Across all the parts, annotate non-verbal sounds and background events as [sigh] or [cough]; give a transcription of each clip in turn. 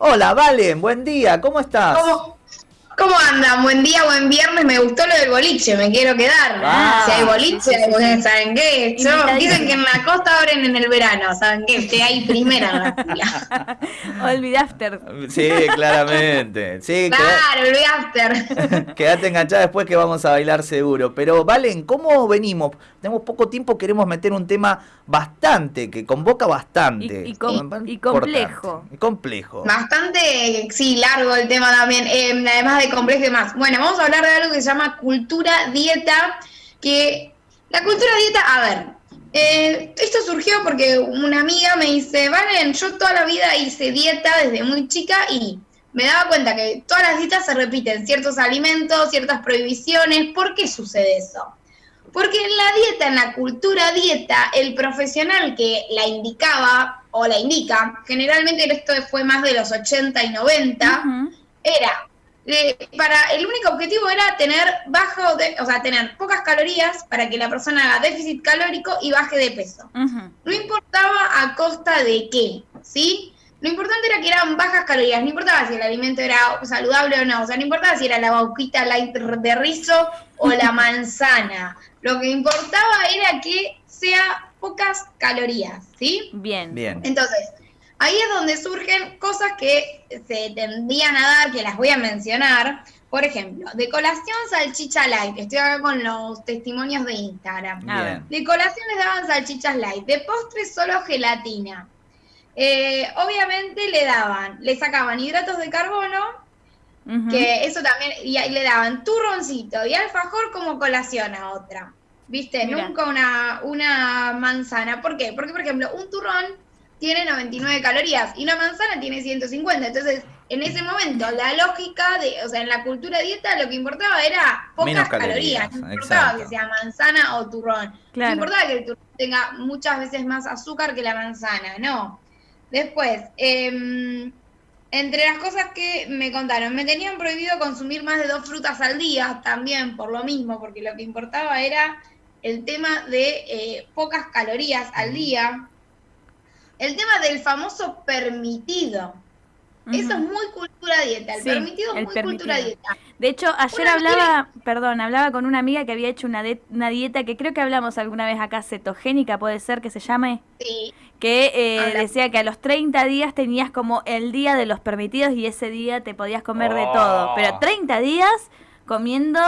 Hola, Valen, buen día, ¿cómo estás? ¿Cómo, ¿Cómo andan? Buen día, buen viernes. Me gustó lo del boliche, me quiero quedar. Ah, si hay boliche, ¿saben qué? dicen que en la costa abren en el verano, ¿saben qué? Estoy ahí primera en la [laughs] fila. Olvidaste. Sí, claramente. Sí, [laughs] claro, olvidaste. [laughs] Quédate enganchada después que vamos a bailar seguro. Pero, Valen, ¿cómo venimos? Tenemos poco tiempo, queremos meter un tema bastante, que convoca bastante. Y, complejo. complejo. Bastante, sí, largo el tema también. Eh, además de complejo y demás. Bueno, vamos a hablar de algo que se llama cultura dieta, que la cultura dieta, a ver, eh, esto surgió porque una amiga me dice, Valen, yo toda la vida hice dieta desde muy chica y me daba cuenta que todas las dietas se repiten, ciertos alimentos, ciertas prohibiciones. ¿Por qué sucede eso? Porque en la dieta, en la cultura dieta, el profesional que la indicaba o la indica, generalmente esto fue más de los 80 y 90, era para el único objetivo era tener bajo, de, o sea, tener pocas calorías para que la persona haga déficit calórico y baje de peso. No importaba a costa de qué, ¿sí? Lo importante era que eran bajas calorías, no importaba si el alimento era saludable o no, o sea, no importaba si era la bauquita light de rizo o la [laughs] manzana. Lo que importaba era que sea pocas calorías, ¿sí? Bien. Bien. Entonces, Ahí es donde surgen cosas que se tendrían a dar, que las voy a mencionar. Por ejemplo, de colación salchicha light, estoy acá con los testimonios de Instagram. De colación les daban salchichas light, de postre solo gelatina. Eh, obviamente le daban, le sacaban hidratos de carbono, que eso también, y, le daban turroncito y alfajor como colación a otra. ¿Viste? Nunca una, una manzana. ¿Por qué? Porque, por ejemplo, un turrón tiene 99 calorías y una manzana tiene 150. Entonces, en ese momento, la lógica de, o sea, en la cultura dieta lo que importaba era pocas calorías. No importaba que sea manzana o turrón. No importaba que el turrón tenga muchas veces más azúcar que la manzana, no. Después, em, entre las cosas que me contaron, me tenían prohibido consumir más de dos frutas al día, también por lo mismo, porque lo que importaba era el tema de eh, pocas calorías al día el tema del famoso permitido. Eso es muy cultura dieta. El permitido es muy cultura dieta. De hecho, ayer hablaba, perdón, hablaba con una amiga que había hecho una, una, dieta que creo que hablamos alguna vez acá, cetogénica, puede ser que se llame. Sí. Que eh, decía que a los 30 días tenías como el día de los permitidos y ese día te podías comer de todo. Pero 30 días comiendo.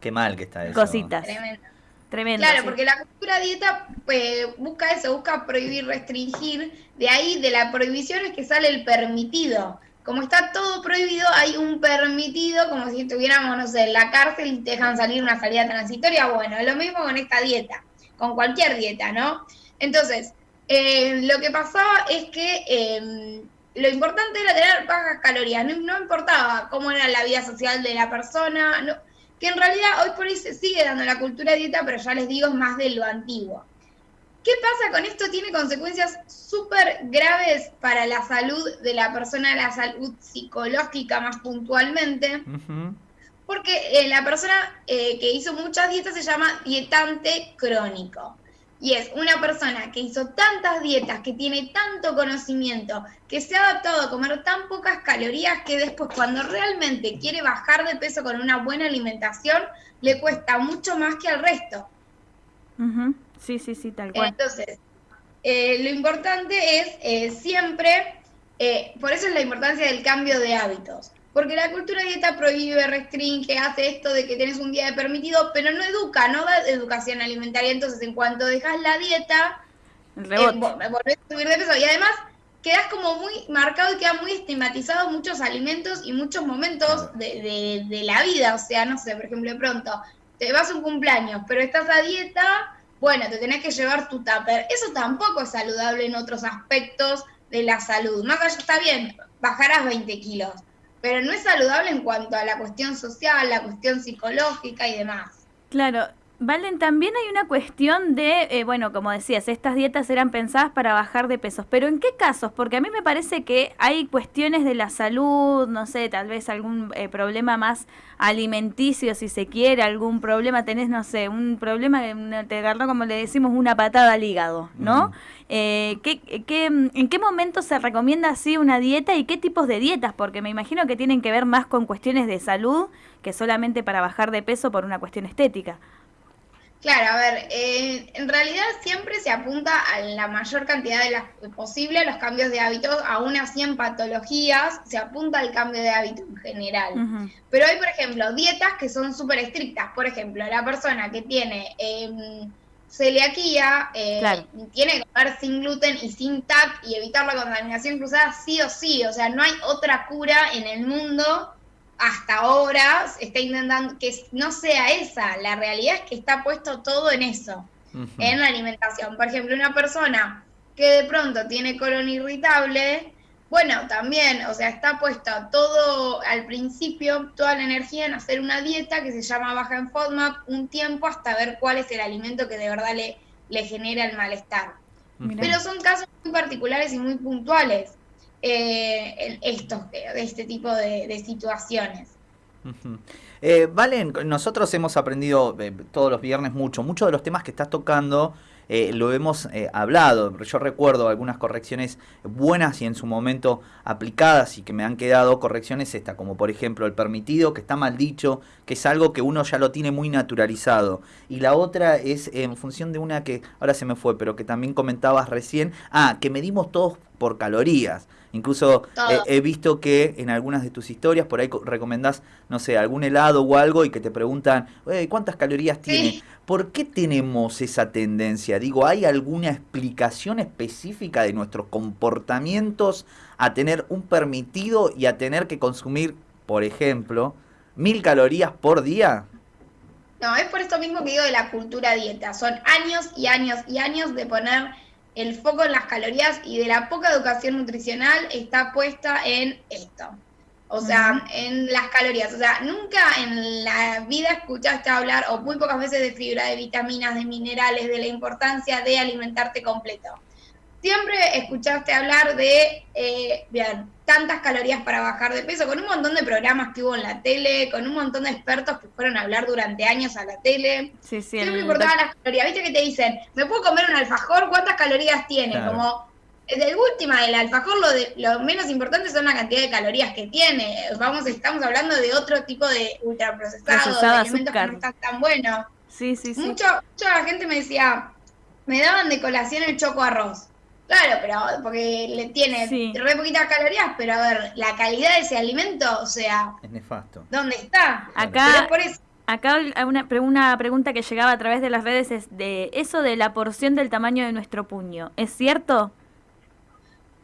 Qué mal que está eso. Cositas. Tremendo. Tremendo. Claro, porque la cultura dieta pues, busca eso, busca prohibir, restringir. De ahí, de la prohibición es que sale el permitido. Como está todo prohibido, hay un permitido, como si estuviéramos, no sé, en la cárcel y te dejan salir una salida transitoria. Bueno, es lo mismo con esta dieta, con cualquier dieta, ¿no? Entonces, eh, lo que pasaba es que eh, lo importante era tener bajas calorías, no, no, importaba cómo era la vida social de la persona, no, que en realidad hoy por hoy se sigue dando la cultura dieta, pero ya les digo, es más de lo antiguo. ¿Qué pasa con esto? Tiene consecuencias súper graves para la salud de la persona, la salud psicológica más puntualmente, porque eh, la persona eh, que hizo muchas dietas se llama dietante crónico. Y es una persona que hizo tantas dietas, que tiene tanto conocimiento, que se ha adaptado a comer tan pocas calorías que después cuando realmente quiere bajar de peso con una buena alimentación, le cuesta mucho más que al resto. Sí, sí, sí, tal cual. Entonces, eh, lo importante es eh, siempre, eh, por eso es la importancia del cambio de hábitos. Porque la cultura dieta prohíbe, restringe, hace esto de que tienes un día de permitido, pero no educa, no da educación alimentaria. Entonces, en cuanto dejas la dieta, eh, volvés a subir de peso. Y además, quedas como muy marcado y queda muy estigmatizado muchos alimentos y muchos momentos de, de, la vida. O sea, no sé, por ejemplo, de pronto te vas a un cumpleaños, pero estás a dieta, bueno, te tenés que llevar tu tupper. Eso tampoco es saludable en otros aspectos de la salud. Más allá está bien, bajarás 20 kilos pero no es saludable en cuanto a la cuestión social, la cuestión psicológica y demás. Claro, Valen, también hay una cuestión de, eh, bueno, como decías, estas dietas eran pensadas para bajar de pesos, pero ¿en qué casos? Porque a mí me parece que hay cuestiones de la salud, no sé, tal vez algún eh, problema más alimenticio, si se quiere, algún problema, tenés, no sé, un problema, te agarró, como le decimos, una patada al hígado, ¿no? Eh, ¿qué, qué, ¿En qué momento se recomienda así una dieta y qué tipos de dietas? Porque me imagino que tienen que ver más con cuestiones de salud que solamente para bajar de peso por una cuestión estética. Claro, a ver, eh, en realidad siempre se apunta a la mayor cantidad de las posible los cambios de hábitos, aún así en patologías se apunta al cambio de hábito en general. Pero hay, por ejemplo, dietas que son súper estrictas. Por ejemplo, la persona que tiene eh, celiaquía eh, tiene que comer sin gluten y sin TAC y evitar la contaminación cruzada sí o sí. O sea, no hay otra cura en el mundo hasta ahora está intentando que no sea esa. La realidad es que está puesto todo en eso, en la alimentación. Por ejemplo, una persona que de pronto tiene colon irritable, bueno, también, o sea, está puesto todo al principio, toda la energía en hacer una dieta que se llama baja en FODMAP un tiempo hasta ver cuál es el alimento que de verdad le, le genera el malestar. Pero son casos muy particulares y muy puntuales eh, estos, de este tipo de, situaciones. Eh, Valen, nosotros hemos aprendido eh, todos los viernes mucho, muchos de los temas que estás tocando eh, lo hemos eh, hablado. Yo recuerdo algunas correcciones buenas y en su momento aplicadas y que me han quedado correcciones esta, como por ejemplo el permitido, que está mal dicho, que es algo que uno ya lo tiene muy naturalizado. Y la otra es en función de una que ahora se me fue, pero que también comentabas recién, ah, que medimos todos por calorías. Incluso he visto que en algunas de tus historias por ahí recomendás, no sé, algún helado o algo y que te preguntan, ¿cuántas calorías tiene? ¿Por qué tenemos esa tendencia? Digo, ¿hay alguna explicación específica de nuestros comportamientos a tener un permitido y a tener que consumir, por ejemplo, mil calorías por día? No, es por esto mismo que digo de la cultura dieta. Son años y años y años de poner el foco en las calorías y de la poca educación nutricional está puesta en esto. O sea, en las calorías. O sea, nunca en la vida escuchaste hablar, o muy pocas veces, de fibra, de vitaminas, de minerales, de la importancia de alimentarte completo siempre escuchaste hablar de, eh, bien, tantas calorías para bajar de peso, con un montón de programas que hubo en la tele, con un montón de expertos que fueron a hablar durante años a la tele. Sí, sí, siempre importaban las calorías. Viste que te dicen, ¿me puedo comer un alfajor? ¿Cuántas calorías tiene? Como, de última, el alfajor lo, de, lo menos importante son la cantidad de calorías que tiene. Vamos, estamos hablando de otro tipo de ultraprocesados, de alimentos que no están tan buenos. Sí, sí, sí. Mucho, mucha gente me decía, me daban de colación el choco arroz. Claro, pero porque le tiene re poquitas calorías, pero a ver, la calidad de ese alimento, o sea... Es nefasto. ¿Dónde está? Acá, acá una, una pregunta que llegaba a través de las redes es de eso de la porción del tamaño de nuestro puño. ¿Es cierto?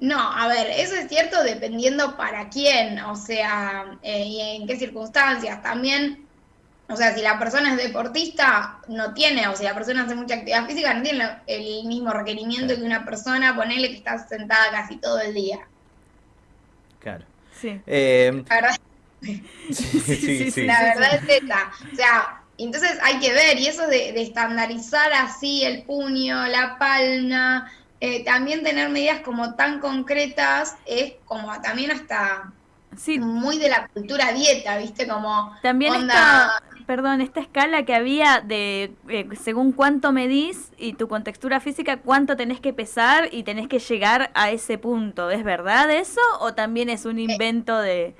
No, a ver, eso es cierto dependiendo para quién, o sea, eh, y en qué circunstancias. También o sea, si la persona es deportista, no tiene, o si la persona hace mucha actividad física, no tiene el mismo requerimiento que una persona, ponele que está sentada casi todo el día. Claro. Sí. Eh, la verdad, [laughs] sí, sí, la verdad es esta. O sea, entonces hay que ver, y eso de, estandarizar así el puño, la palma, eh, también tener medidas como tan concretas, es como también hasta sí. muy de la cultura dieta, ¿viste? Como también onda perdón, esta escala que había de eh, según cuánto medís y tu contextura física, cuánto tenés que pesar y tenés que llegar a ese punto. ¿Es verdad eso o también es un eh, invento de...?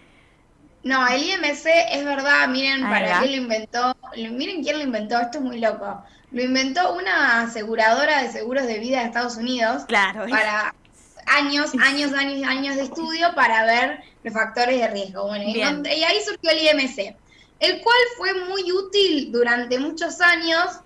No, el IMC es verdad, miren para qué lo inventó, miren quién lo inventó, esto es muy loco. Lo inventó una aseguradora de seguros de vida de Estados Unidos. Claro. Para años, años, años, años de estudio para ver los factores de riesgo. Bueno, y ahí surgió el IMC el cual fue muy útil durante muchos años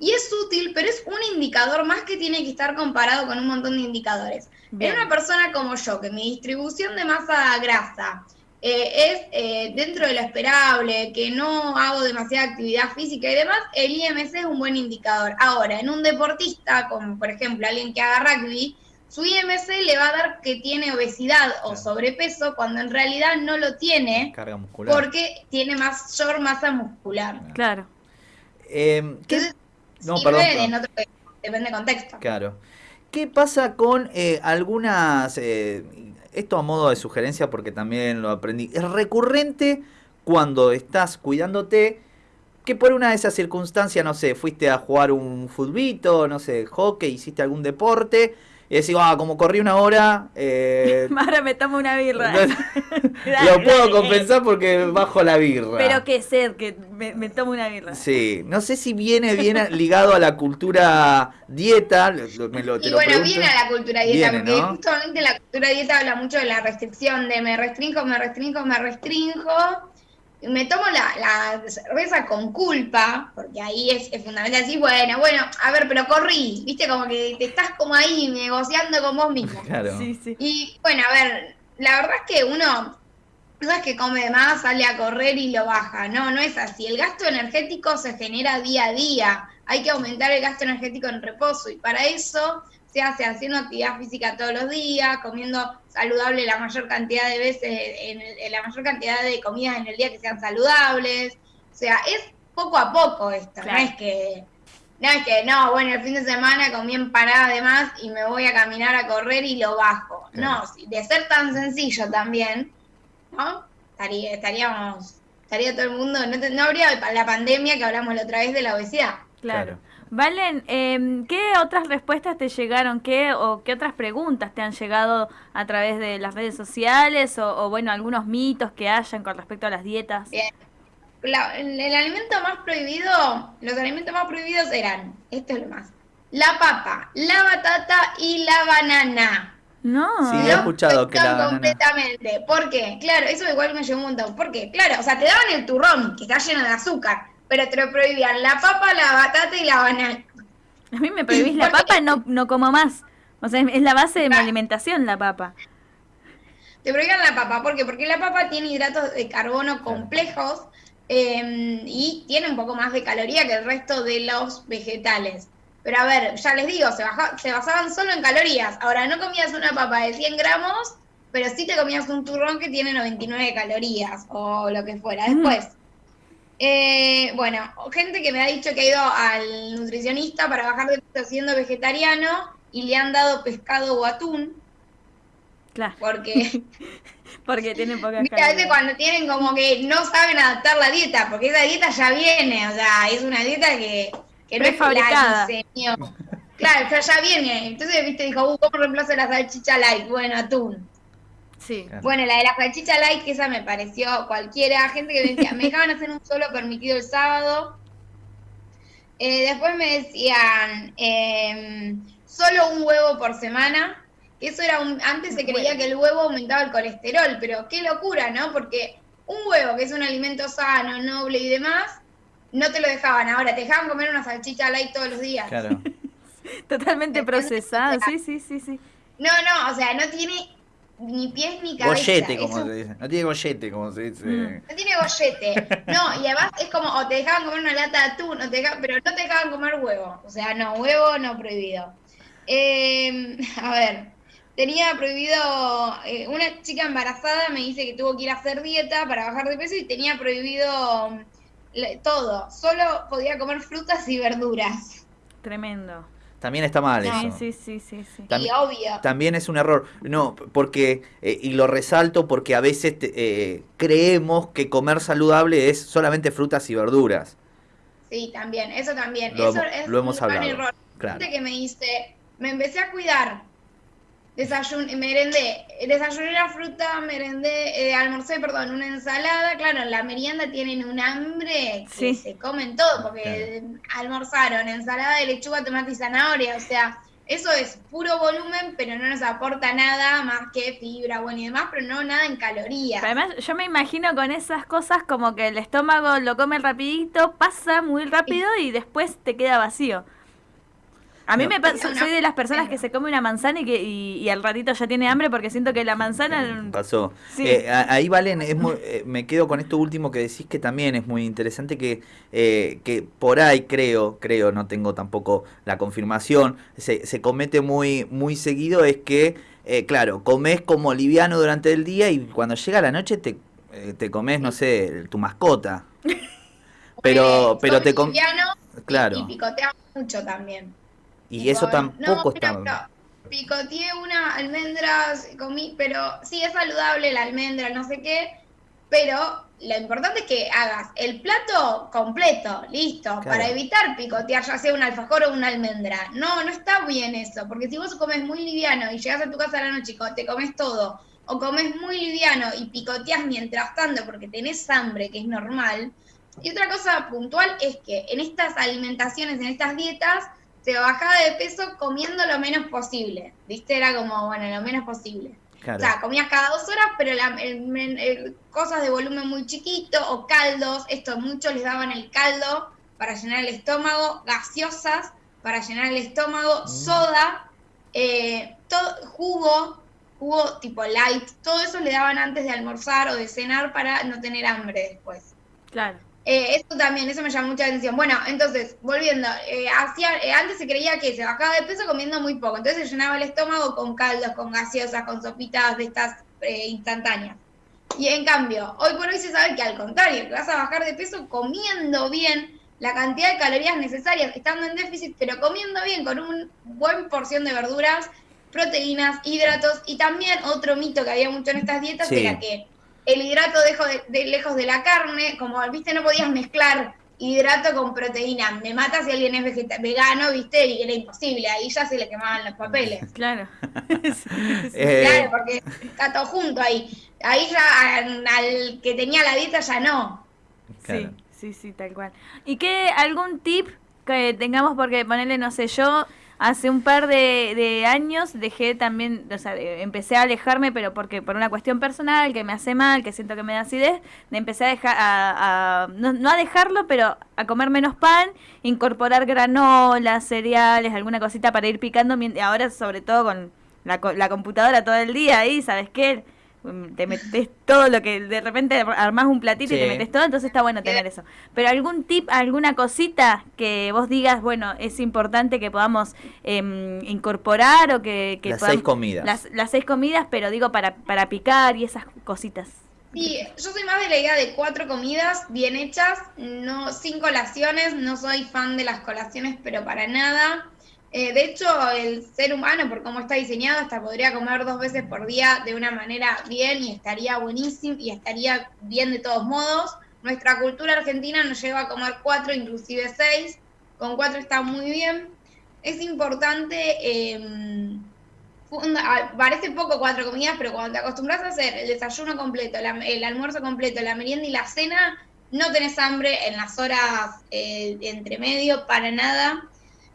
y es útil, pero es un indicador más que tiene que estar comparado con un montón de indicadores. En una persona como yo, que mi distribución de masa grasa eh, es eh, dentro de lo esperable, que no hago demasiada actividad física y demás, el IMC es un buen indicador. Ahora, en un deportista, como por ejemplo alguien que haga rugby, su IMC le va a dar que tiene obesidad o sobrepeso cuando en realidad no lo tiene Carga muscular. porque tiene mayor masa muscular. Claro. Eh, ¿qué? Entonces, No, sirve perdón, en perdón. otro- depende del contexto. Claro. ¿Qué pasa con eh, algunas, eh, esto a modo de sugerencia porque también lo aprendí, es recurrente cuando estás cuidándote que por una de esas circunstancias, no sé, fuiste a jugar un futbito, no sé, hockey, hiciste algún deporte, y decís, ah, como corrí una hora, eh, [laughs] Ahora me tomo una birra. [laughs] [laughs] lo puedo compensar porque bajo la birra. Pero qué sed, que me, me tomo una birra. Sí, no sé si viene bien ligado a la cultura dieta, lo- me lo, te Y lo bueno, pregunto. viene a la cultura dieta, Viene, porque ¿no? justamente la cultura dieta habla mucho de la restricción, de me restringo, me restringo, me restringo. Me tomo la, la cerveza con culpa, porque ahí es, es fundamental decir, bueno, bueno, a ver, pero corrí, viste, como que te estás como ahí negociando con vos mismo. [laughs] Claro. Sí, sí. Y bueno, a ver, la verdad es que uno no es que come de más, sale a correr y lo baja, no, no es así. El gasto energético se genera día a día, hay que aumentar el gasto energético en reposo y para eso se hace haciendo actividad física todos los días, comiendo saludable la mayor cantidad de veces, en, el- en la mayor cantidad de comidas en el día que sean saludables. O sea, es poco a poco esto, Claro. no es que no es que, no, bueno, el fin de semana comí empanada de más y me voy a caminar a correr y lo bajo. Claro. No, si- de ser tan sencillo también, ¿no? Estaría, estaríamos, estaría todo el mundo, no, te- no habría la pandemia que hablamos la otra vez de la obesidad. Claro. Valen, em, ¿qué otras respuestas te llegaron? ¿Qué o qué otras preguntas te han llegado a través de las redes sociales o, o, bueno, algunos mitos que hayan con respecto a las dietas? Bien. La- el, el alimento más prohibido, los alimentos más prohibidos eran, esto es lo más, la papa, la batata y la banana. No. Sí, he escuchado que la prohibieron banana- completamente. ¿Por qué? Claro, eso igual me llevó un montón. ¿Por qué? Claro, o sea, te daban el turrón, que está lleno de azúcar, pero te lo prohibían la papa, la batata y la banana. A mí me prohibís la papa, no, no como más. O sea, es la base de mi alimentación la papa. Te prohibían la papa, ¿por qué? Porque la papa tiene hidratos de carbono complejos eh, y tiene un poco más de caloría que el resto de los vegetales. Pero a ver, ya les digo, se, baja- se basaban solo en calorías. Ahora, no comías una papa de 100 gramos, pero sí te comías un turrón que tiene 99 calorías o lo que fuera. Mm. Eh, bueno, gente que me ha dicho que ha ido al nutricionista para bajar de peso siendo vegetariano y le han dado pescado o atún, Claro, porque... [laughs] porque tiene pocas Viste, a veces cuando tienen como que no saben adaptar la dieta, porque esa dieta ya viene, o sea, es una dieta que, que no es la diseñó. Claro, o sea, ya viene. Entonces, viste, dijo, uh, ¿cómo reemplazo la salchicha light? Bueno, atún. Sí. Claro. Bueno, la de la salchicha light, que esa me pareció cualquiera. Gente que me decía, me dejaban hacer un solo permitido el sábado. Eh, después me decían, em, solo un huevo por semana. Eso era un, antes se creía que el huevo aumentaba el colesterol, pero qué locura, ¿no? Porque un huevo, que es un alimento sano, noble y demás, no te lo dejaban. Ahora, te dejaban comer una salchicha light todos los días. Claro. [laughs] Totalmente procesado, sí, sí, sí, sí. No, no, o sea, no tiene ni pies ni cabeza. Gollete, como un se dice. No tiene gollete, como se dice. Mm. No tiene gollete. No, y además es como, o te dejaban comer una lata de atún, o te dejaban- pero no te dejaban comer huevo. O sea, no, huevo no prohibido. Eh, [laughs] a ver, tenía prohibido, eh, una chica embarazada me dice que tuvo que ir a hacer dieta para bajar de peso y tenía prohibido mm, todo. Solo podía comer frutas y verduras. Tremendo. También está mal Sí, eso. sí, sí, sí, sí. También- y obvio. También es un error. No, porque, eh, y lo resalto porque a veces te- eh, creemos que comer saludable es solamente frutas y verduras. Sí, también, eso también. Lo eso hemos- es lo hemos un gran hablado, error. claro. Gente que me dice, me empecé a cuidar. Desayuné, merendé, desayuné una fruta, merendé, eh, almorcé, perdón, una ensalada. Claro, en la merienda tienen un hambre que Sí. se comen todo, porque almorzaron ensalada de lechuga, tomate y zanahoria. O sea, eso es puro volumen, pero no nos aporta nada más que fibra, bueno y demás, pero no nada en calorías. Además, yo me imagino con esas cosas como que el estómago lo come rapidito, pasa muy rápido y después te queda vacío. A mí No. me pasa, soy de las personas que se come una manzana y que y, y al ratito ya tiene hambre porque siento que la manzana Pasó. Sí. Eh, ahí, Valen, es muy- eh, me quedo con esto último que decís que también es muy interesante que, eh, que por ahí creo, creo, no tengo tampoco la confirmación, se, se comete muy, muy seguido, es que, eh, claro, comes como liviano durante el día y cuando llega la noche te, eh, te comes, no sé, tu mascota. [laughs] Pero, pero te com- liviano Claro. Y, picoteamos mucho también. Y eso tampoco está... No, picoteé una almendra, comí, pero sí es saludable la almendra, no sé qué, pero lo importante es que hagas el plato completo, listo, para evitar picotear ya sea un alfajor o una almendra. No, no está bien eso, porque si vos comes muy liviano y llegas a tu casa a la noche y te comes todo, o comes muy liviano y picoteas mientras tanto porque tenés hambre, que es normal. Y otra cosa puntual es que en estas alimentaciones, en estas dietas, se bajaba de peso comiendo lo menos posible. ¿Viste? Era como, bueno, lo menos posible. O sea, comías cada dos horas, pero la, cosas de volumen muy chiquito o caldos. Esto muchos les daban el caldo para llenar el estómago, gaseosas para llenar el estómago, mm. soda, eh, todo, jugo, jugo tipo light. Todo eso le daban antes de almorzar o de cenar para no tener hambre después. Claro. Eh, eso también, eso me llama mucha atención. Bueno, entonces, volviendo, eh, eh, antes se creía que se bajaba de peso comiendo muy poco, entonces se llenaba el estómago con caldos, con gaseosas, con sopitas de estas instantáneas. Y en cambio, hoy por hoy se sabe que al contrario, que vas a bajar de peso comiendo bien la cantidad de calorías necesarias, estando en déficit, pero comiendo bien, con un buen porción de verduras, proteínas, hidratos, y también otro mito que había mucho en estas dietas era que el hidrato dejo de, lejos de la carne, como viste, no podías mezclar hidrato con proteína. Me mata si alguien es vegano, viste, y era imposible, ahí ya se le quemaban los papeles. [laughs] Claro. [laughs] Eh, claro, porque está todo junto ahí. Ahí ya al, que tenía la dieta ya no. Sí, sí, sí, tal cual. ¿Y qué, algún tip que tengamos, porque ponerle, no sé, yo hace un par de, años dejé también, o sea, empecé a alejarme, pero porque por una cuestión personal que me hace mal, que siento que me da acidez, de empecé a dejar, a, no, a dejarlo, pero a comer menos pan, incorporar granola, cereales, alguna cosita para ir picando, ahora sobre todo con la, la computadora todo el día ahí, ¿sabes qué? Te metes todo lo que de repente armás un platito y te metes todo, entonces está bueno tener eso. Pero algún tip, alguna cosita que vos digas, bueno, es importante que podamos em, incorporar o que... las seis comidas. Las, las, seis comidas, pero digo para, para picar y esas cositas. Sí, yo soy más de la idea de cuatro comidas bien hechas, no sin colaciones, no soy fan de las colaciones, pero para nada. Eh, de hecho, el ser humano, por cómo está diseñado, hasta podría comer dos veces por día de una manera bien y estaría buenísimo y estaría bien de todos modos. Nuestra cultura argentina nos lleva a comer cuatro, inclusive seis. Con cuatro está muy bien. Es importante, eh, parece poco cuatro comidas, pero cuando te acostumbras a hacer el desayuno completo, el almuerzo completo, la merienda y la cena, no tenés hambre en las horas eh, entre medio para nada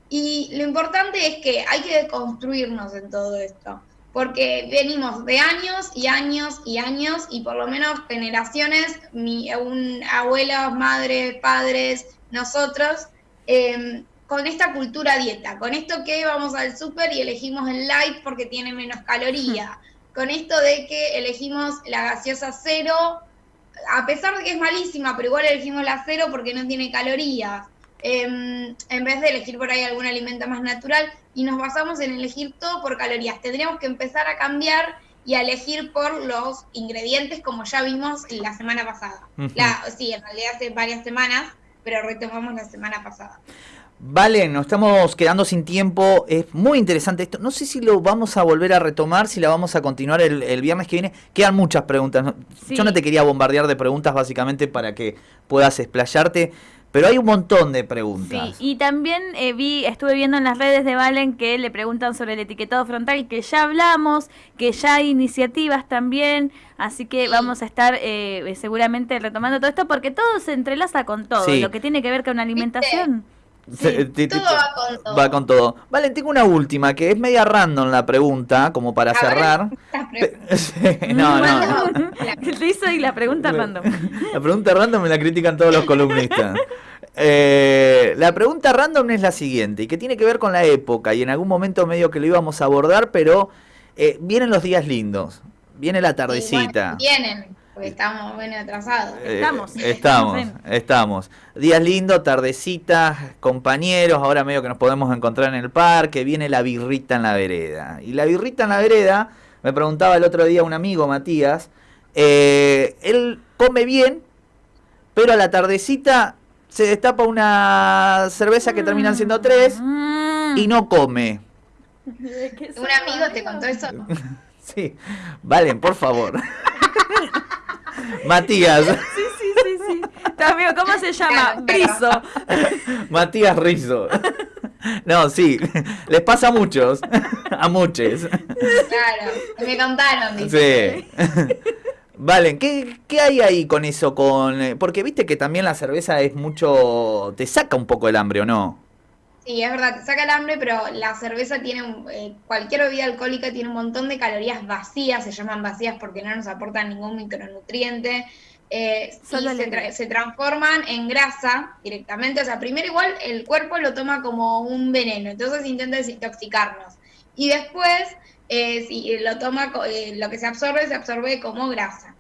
y lo importante es que hay que construirnos en todo esto, porque venimos de años y años y años y por lo menos generaciones, mi, un, abuelos, madres, padres, nosotros, em, con esta cultura dieta, con esto que vamos al súper y elegimos el light porque tiene menos caloría, con esto de que elegimos la gaseosa cero, a pesar de que es malísima, pero igual elegimos la cero porque no tiene calorías Em, en vez de elegir por ahí algún alimento más natural y nos basamos en elegir todo por calorías. Tendríamos que empezar a cambiar y a elegir por los ingredientes como ya vimos la semana pasada. sí, en realidad hace varias semanas, pero retomamos la semana pasada. Vale, nos estamos quedando sin tiempo. Es muy interesante esto. No sé si lo vamos a volver a retomar, si la vamos a continuar el, viernes que viene. Quedan muchas preguntas. Yo no te quería bombardear de preguntas básicamente para que puedas explayarte. Pero hay un montón de preguntas. Sí, y también eh, vi, estuve viendo en las redes de Valen que le preguntan sobre el etiquetado frontal, que ya hablamos, que ya hay iniciativas también, así que vamos a estar eh, seguramente retomando todo esto porque todo se entrelaza con todo, lo que tiene que ver con alimentación. todo va con todo. Va con todo. Valen, tengo una última que es media random la pregunta, como para cerrar. [laughs] no, no. Te [laughs] hizo y la pregunta [laughs] random. La pregunta random me la critican todos los columnistas. Eh, la pregunta random es la siguiente, y que tiene que ver con la época, y en algún momento medio que lo íbamos a abordar, pero eh, vienen los días lindos, viene la tardecita. vienen, porque estamos bueno atrasados. Eh, estamos. Estamos, estamos. Días lindos, tardecitas, compañeros, ahora medio que nos podemos encontrar en el parque, viene la birrita en la vereda. Y la birrita en la vereda, me preguntaba el otro día un amigo, Matías, él come bien, pero a la tardecita se destapa una cerveza que terminan siendo tres y no come. ¿Un amigo te contó eso? [laughs] Sí, Valen, por favor. Matías, Sí, sí, sí, sí. Amigo, ¿cómo se llama? Brizo. [laughs] Matías Rizzo. No, sí, les pasa a muchos, [laughs] a muchos. Claro, me contaron, dice. Sí. Valen, ¿qué, ¿qué hay ahí con eso? Con, eh, porque viste que también la cerveza es mucho... te saca un poco el hambre, ¿o no? Sí, es verdad, te saca el hambre, pero la cerveza tiene, un- eh, cualquier bebida alcohólica tiene un montón de calorías vacías, se llaman vacías porque no nos aportan ningún micronutriente, eh, Solo y se, tra- se transforman en grasa directamente. O sea, primero igual el cuerpo lo toma como un veneno, entonces intenta desintoxicarnos. Y después, eh, si lo toma, eh, lo que se absorbe, se absorbe como grasa.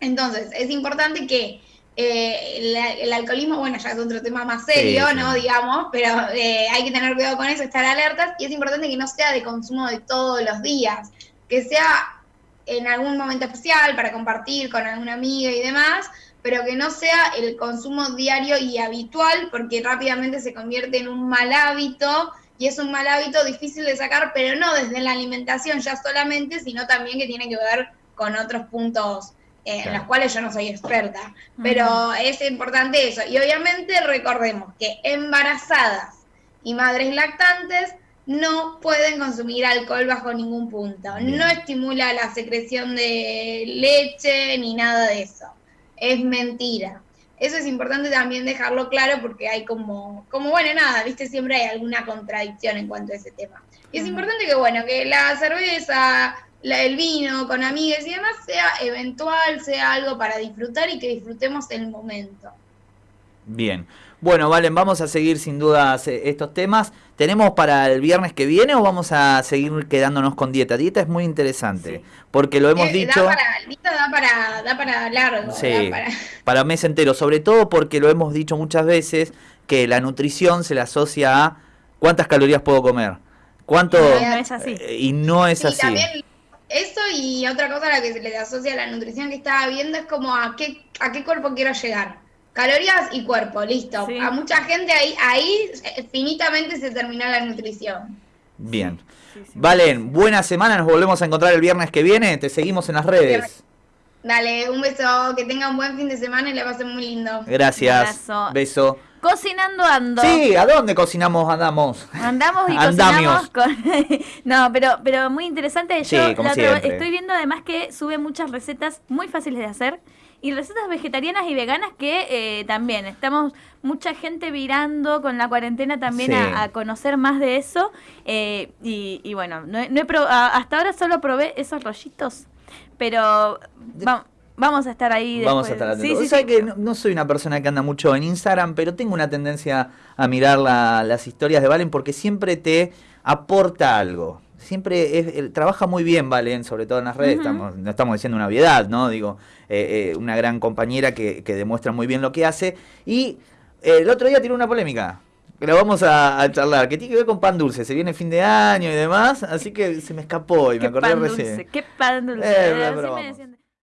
Entonces, es importante que eh, el, el alcoholismo, bueno, ya es otro tema más serio, Sí, sí. ¿no? Digamos, pero eh, hay que tener cuidado con eso, estar alertas, y es importante que no sea de consumo de todos los días, que sea en algún momento especial para compartir con alguna amiga y demás, pero que no sea el consumo diario y habitual, porque rápidamente se convierte en un mal hábito, y es un mal hábito difícil de sacar, pero no desde la alimentación ya solamente, sino también que tiene que ver con otros puntos eh, en los cuales yo no soy experta. Pero es importante eso. Y obviamente recordemos que embarazadas y madres lactantes no pueden consumir alcohol bajo ningún punto. Bien. No estimula la secreción de leche ni nada de eso. Es mentira. Eso es importante también dejarlo claro porque hay como, como bueno, nada, viste, siempre hay alguna contradicción en cuanto a ese tema. Y es importante que, bueno, que la cerveza, la- el vino con amigas y demás sea eventual, sea algo para disfrutar y que disfrutemos el momento. Bien. Bueno, Valen, vamos a seguir sin dudas eh, estos temas. ¿Tenemos para el viernes que viene o vamos a seguir quedándonos con dieta? Dieta es muy interesante, Sí. porque lo hemos Eh, dicho... Da para, da para, da para largo. Sí, da para- [laughs] para mes entero, sobre todo porque lo hemos dicho muchas veces que la nutrición se le asocia a cuántas calorías puedo comer, cuánto No, no es así. eh, y no es Sí, así. también eso y otra cosa a la que se le asocia a la nutrición que estaba viendo es como a qué, a qué cuerpo quiero llegar. Calorías y cuerpo, listo. Sí. A mucha gente ahí, ahí eh, finitamente se termina la nutrición. Bien. Sí, sí. Valen, buena semana, nos volvemos a encontrar el viernes que viene, te seguimos en las redes. Dale, un beso, que tengan un buen fin de semana y la pasen muy lindo. Gracias. Abrazo. Beso. Cocinando ando. Sí, ¿a dónde cocinamos andamos? Andamos y Andamios. cocinamos con... [laughs] no, pero, pero muy interesante. Yo Sí, como la estoy viendo además que sube muchas recetas muy fáciles de hacer y recetas vegetarianas y veganas que eh, también estamos mucha gente virando con la cuarentena también Sí. a, a conocer más de eso. eh, y, y bueno, no, he- no he hasta ahora solo probé esos rollitos, pero va- vamos a estar ahí. Vamos a estar Sí, atentos. sí, Sabes sí. que no, no soy una persona que anda mucho en Instagram, pero tengo una tendencia a mirar la- las historias de Valen porque siempre te aporta algo. Siempre es- eh, trabaja muy bien Valen, sobre todo en las redes. Estamos, no estamos diciendo una obviedad, ¿no? Digo, eh, eh, una gran compañera que, que demuestra muy bien lo que hace. Y eh, el otro día tiene una polémica. Que la vamos a, a charlar, que tiene que ver con pan dulce. Se viene fin de año y demás, así que se me escapó y me acordé pan recién. dulce, qué pan dulce. Eh, pero decían-